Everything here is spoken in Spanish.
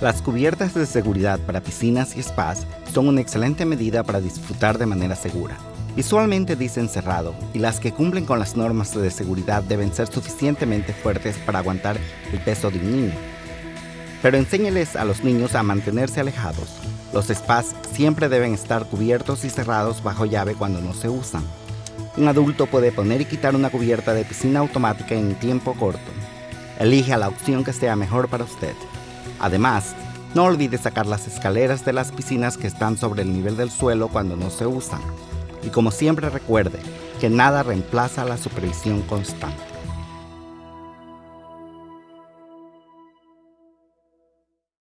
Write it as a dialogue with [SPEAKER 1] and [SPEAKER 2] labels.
[SPEAKER 1] Las cubiertas de seguridad para piscinas y spas son una excelente medida para disfrutar de manera segura. Visualmente dicen cerrado y las que cumplen con las normas de seguridad deben ser suficientemente fuertes para aguantar el peso de un niño. Pero enséñeles a los niños a mantenerse alejados. Los spas siempre deben estar cubiertos y cerrados bajo llave cuando no se usan. Un adulto puede poner y quitar una cubierta de piscina automática en tiempo corto. Elige la opción que sea mejor para usted. Además, no olvide sacar las escaleras de las piscinas que están sobre el nivel del suelo cuando no se usan. Y como siempre recuerde que nada reemplaza la supervisión constante.